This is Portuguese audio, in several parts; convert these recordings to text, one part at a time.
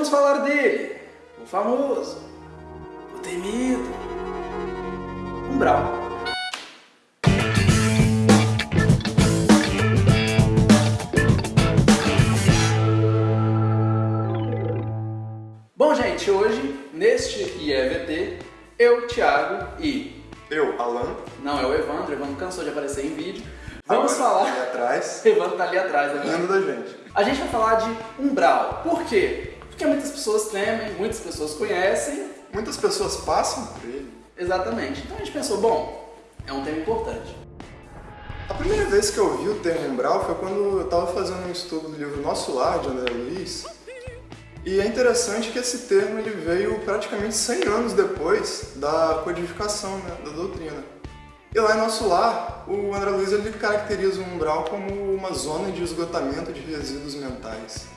vamos falar dele, o famoso, o temido, Umbral. Bom, gente, hoje, neste IEVT, eu, Thiago e... Eu, Alan. Não, é o Evandro, o Evandro cansou de aparecer em vídeo. Vamos Agora, falar... Ali atrás. Evandro tá ali atrás, né? Rindo da gente. A gente vai falar de umbral. Por quê? Porque muitas pessoas temem, muitas pessoas conhecem. Muitas pessoas passam por ele. Exatamente. Então a gente pensou, bom, é um tema importante. A primeira vez que eu ouvi o termo umbral foi quando eu estava fazendo um estudo do livro Nosso Lar, de André Luiz. E é interessante que esse termo ele veio praticamente 100 anos depois da codificação né, da doutrina. E lá em Nosso Lar, o André Luiz ele caracteriza o umbral como uma zona de esgotamento de resíduos mentais.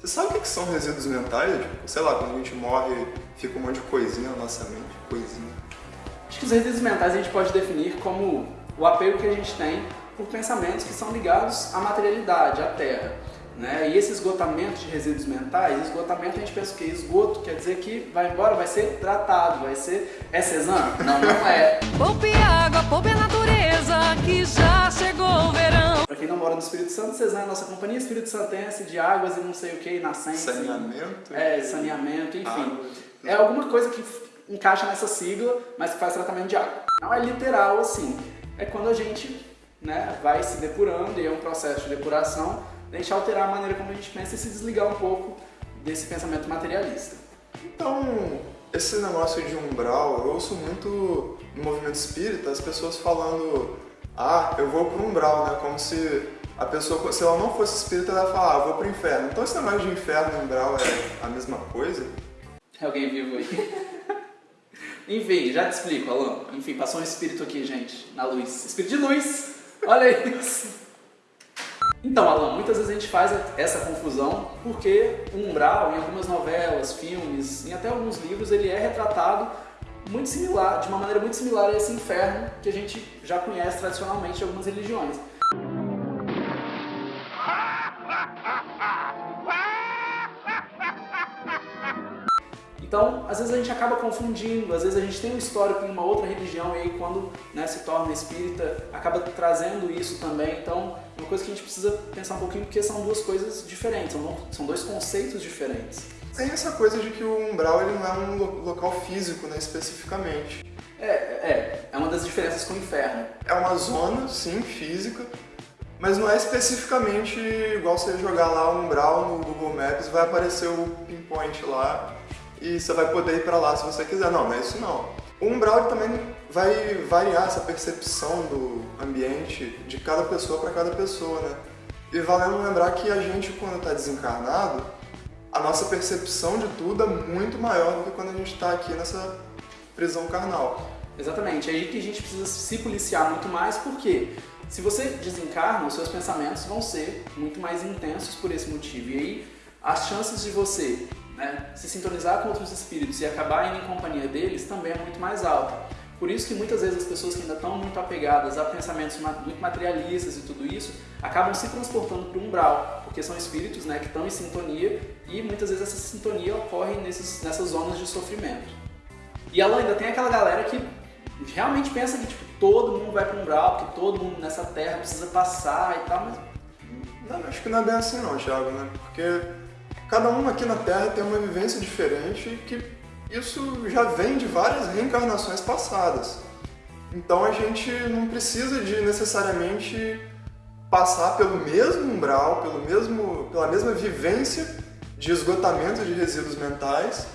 Você sabe o que que são resíduos mentais? Tipo, sei lá, quando a gente morre, fica um monte de coisinha na nossa mente, coisinha. Acho que os resíduos mentais a gente pode definir como o apego que a gente tem por pensamentos que são ligados à materialidade, à terra. Né? E esse esgotamento de resíduos mentais, esgotamento a gente pensa que esgoto quer dizer que vai embora, vai ser tratado, vai ser... É Cezanne? Não, não é. Poupe água, poupe a natureza, que já chegou o verão. Quem não mora no Espírito Santo, Cezanne é a nossa companhia Espírito Santense de águas e não sei o que, nascentes. Saneamento. É, saneamento, enfim. Água. É alguma coisa que encaixa nessa sigla, mas que faz tratamento de água. Não é literal assim. É quando a gente né, vai se depurando e é um processo de depuração, a gente alterar a maneira como a gente pensa e se desligar um pouco desse pensamento materialista. Então, esse negócio de umbral, eu ouço muito no movimento espírita as pessoas falando ah, eu vou pro umbral, né? Como se a pessoa, se ela não fosse espírita, ela ia falar, ah, eu vou pro inferno. Então esse negócio de inferno e umbral é a mesma coisa? É alguém vivo aí. Enfim, já te explico, Alan. Enfim, passou um espírito aqui, gente, na luz. Espírito de luz! Olha isso! Então, Alan, muitas vezes a gente faz essa confusão porque o umbral, em algumas novelas, filmes, em até alguns livros, ele é retratado muito similar, de uma maneira muito similar a esse inferno que a gente já conhece tradicionalmente de algumas religiões. Então, às vezes a gente acaba confundindo, às vezes a gente tem um histórico em uma outra religião e aí quando né, se torna espírita, acaba trazendo isso também. Então, é uma coisa que a gente precisa pensar um pouquinho porque são duas coisas diferentes, são, são dois conceitos diferentes. Tem essa coisa de que o umbral ele não é um lo- local físico, né, especificamente. É, é, é uma das diferenças com o inferno. É uma zona, sim, física, mas não é especificamente igual você jogar lá o umbral no Google Maps, vai aparecer o pinpoint lá e você vai poder ir pra lá se você quiser. Não, não é isso não. O umbral também vai variar essa percepção do ambiente de cada pessoa para cada pessoa, né? E valendo lembrar que a gente, quando está desencarnado, a nossa percepção de tudo é muito maior do que quando a gente está aqui nessa prisão carnal. Exatamente, é aí que a gente precisa se policiar muito mais, porque se você desencarna, os seus pensamentos vão ser muito mais intensos por esse motivo. E aí as chances de você né, se sintonizar com outros espíritos e acabar indo em companhia deles também é muito mais alta. Por isso que muitas vezes as pessoas que ainda estão muito apegadas a pensamentos muito materialistas e tudo isso, acabam se transportando para o umbral, porque são espíritos né, que estão em sintonia e muitas vezes essa sintonia ocorre nesses, nessas zonas de sofrimento. E ela ainda tem aquela galera que realmente pensa que tipo, todo mundo vai para o umbral, que todo mundo nessa terra precisa passar e tal, mas Não, acho que não é bem assim não, Thiago, né? Porque cada um aqui na Terra tem uma vivência diferente que isso já vem de várias reencarnações passadas. Então a gente não precisa de necessariamente passar pelo mesmo umbral, pelo mesmo, pela mesma vivência de esgotamento de resíduos mentais,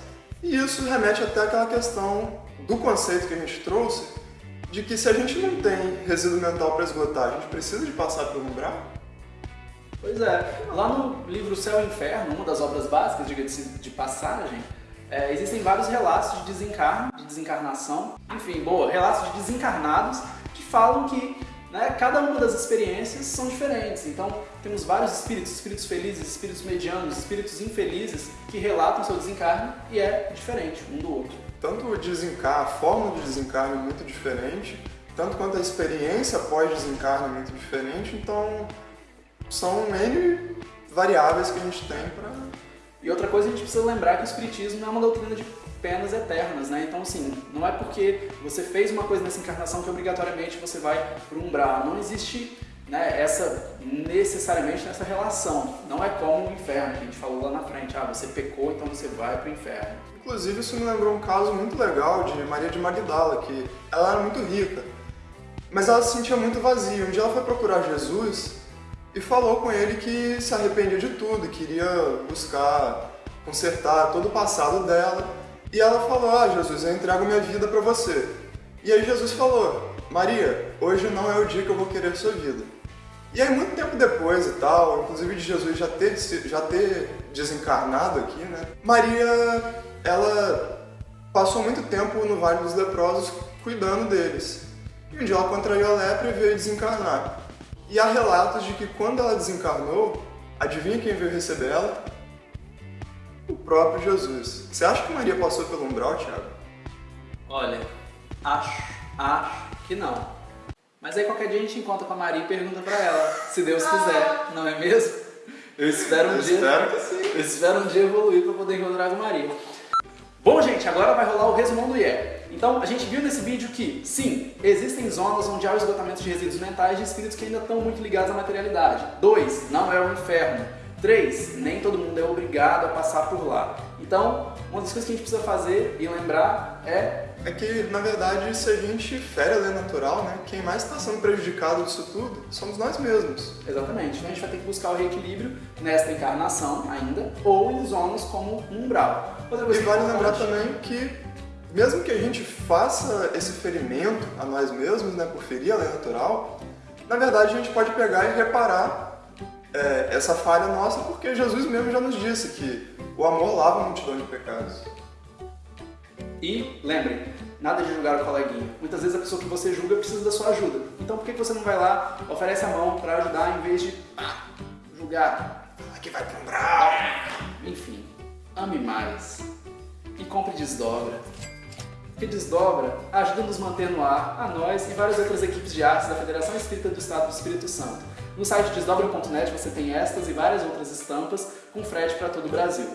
e isso remete até àquela questão do conceito que a gente trouxe, de que se a gente não tem resíduo mental para esgotar, a gente precisa de passar pelo umbral? Pois é, lá no livro Céu e Inferno, uma das obras básicas, diga-se de passagem, é, existem vários relatos de desencarno, de desencarnação, enfim, boa, relatos de desencarnados que falam que né, cada uma das experiências são diferentes. Então, temos vários espíritos, espíritos felizes, espíritos medianos, espíritos infelizes, que relatam seu desencarno e é diferente um do outro. tanto o desencarno, a forma de desencarno é muito diferente, tanto quanto a experiência pós-desencarno é muito diferente, então são N variáveis que a gente tem para E outra coisa, a gente precisa lembrar que o Espiritismo é uma doutrina de penas eternas, né? Então, assim, não é porque você fez uma coisa nessa encarnação que obrigatoriamente você vai pro umbral. Não existe né, essa necessariamente nessa relação. Não é como o inferno, que a gente falou lá na frente. Ah, você pecou, então você vai pro inferno. Inclusive, isso me lembrou um caso muito legal de Maria de Magdala, que ela era muito rica, mas ela se sentia muito vazia. Um dia ela foi procurar Jesus e falou com ele que se arrependia de tudo, queria buscar consertar todo o passado dela. E ela falou: Ah, Jesus, eu entrego minha vida para você. E aí Jesus falou: Maria, hoje não é o dia que eu vou querer sua vida. E aí, muito tempo depois e tal, inclusive de Jesus já ter, já ter desencarnado aqui, né? Maria, ela passou muito tempo no Vale dos Leprosos cuidando deles. E um dia ela contraiu a lepra e veio desencarnar. E há relatos de que quando ela desencarnou, adivinha quem veio receber ela? O próprio Jesus. Você acha que Maria passou pelo umbral, Tiago? Olha, acho, acho que não. Mas aí qualquer dia a gente encontra com a Maria e pergunta pra ela, se Deus quiser, não é mesmo? Eu espero um Eu dia. espero que sim. Eu espero um dia evoluir pra poder encontrar com a Maria. Bom, gente, agora vai rolar o resumão do IE. Então, a gente viu nesse vídeo que, sim, existem zonas onde há o esgotamento de resíduos mentais de espíritos que ainda estão muito ligados à materialidade. 2. Não é o inferno. 3. Nem todo mundo é obrigado a passar por lá. Então, uma das coisas que a gente precisa fazer e lembrar é É que, na verdade, se a gente fere a lei natural, né, quem mais está sendo prejudicado disso tudo somos nós mesmos. Exatamente. Então a gente vai ter que buscar o reequilíbrio nesta encarnação ainda, ou em zonas como um umbral. Outra E coisa vale lembrar também que, mesmo que a gente faça esse ferimento a nós mesmos, né, por ferir a lei natural, na verdade a gente pode pegar e reparar é, essa falha nossa, porque Jesus mesmo já nos disse que o amor lava a multidão de pecados. E lembrem, nada de julgar o coleguinha. Muitas vezes a pessoa que você julga precisa da sua ajuda. Então por que você não vai lá, oferece a mão para ajudar em vez de julgar? Aqui vai pro umbral! Enfim, ame mais. E compre desdobra. Porque desdobra ajuda a nos manter no ar, a nós e várias outras equipes de artes da Federação Espírita do Estado do Espírito Santo. No site desdobra.net você tem estas e várias outras estampas com frete para todo o Brasil.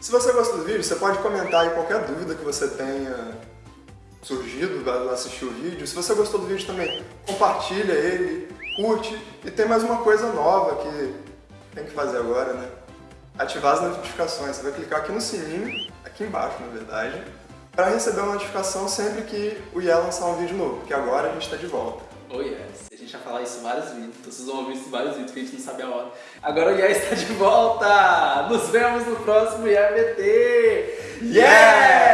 Se você gostou do vídeo, você pode comentar aí qualquer dúvida que você tenha surgido ao assistir o vídeo. Se você gostou do vídeo também, compartilha ele, curte. E tem mais uma coisa nova que tem que fazer agora, né? Ativar as notificações. Você vai clicar aqui no sininho, aqui embaixo na verdade, para receber uma notificação sempre que o IE lançar um vídeo novo, porque agora a gente está de volta. Oh yes, a gente vai falar isso em vários vídeos, então vocês vão ouvir isso em vários vídeos que a gente não sabe a hora. Agora o IE está de volta! Nos vemos no próximo IEBT! Yeah!